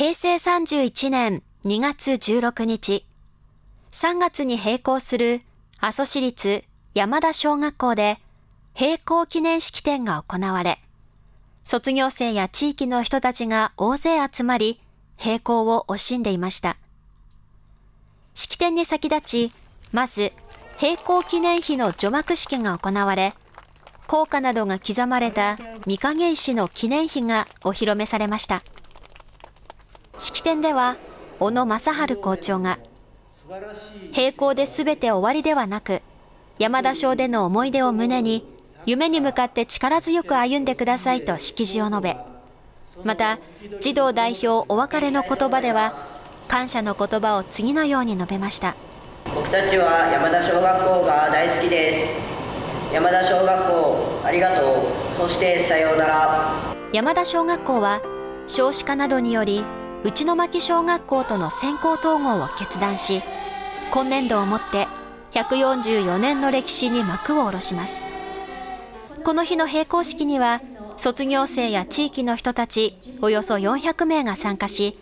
平成31年2月16日、3月に閉校する阿蘇市立山田小学校で閉校記念式典が行われ、卒業生や地域の人たちが大勢集まり、閉校を惜しんでいました。式典に先立ち、まず、閉校記念碑の除幕式が行われ、効果などが刻まれた御影石の記念碑がお披露目されました。式典では、小野正治校長が、閉校で全て終わりではなく、山田賞での思い出を胸に、夢に向かって力強く歩んでくださいと式辞を述べ、また、児童代表お別れの言葉では、感謝の言葉を次のように述べました。僕たちは山田小学校が大好きです。山田小学校、ありがとう。そしてさようなら。山田小学校は、少子化などにより、内巻小学校との先行統合を決断し、今年度をもって144年の歴史に幕を下ろします。この日の閉校式には、卒業生や地域の人たちおよそ400名が参加し、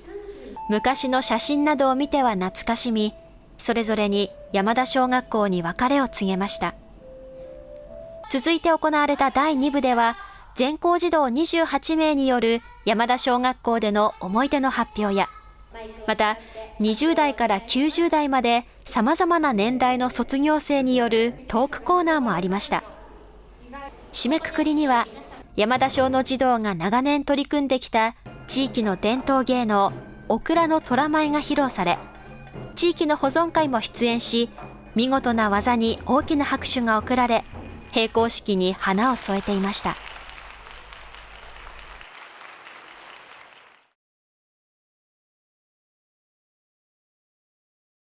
昔の写真などを見ては懐かしみ、それぞれに山田小学校に別れを告げました。続いて行われた第2部では、全校児童28名による山田小学校での思い出の発表や、また20代から90代まで様々な年代の卒業生によるトークコーナーもありました。締めくくりには山田小の児童が長年取り組んできた地域の伝統芸能、オクラの虎舞が披露され、地域の保存会も出演し、見事な技に大きな拍手が送られ、閉校式に花を添えていました。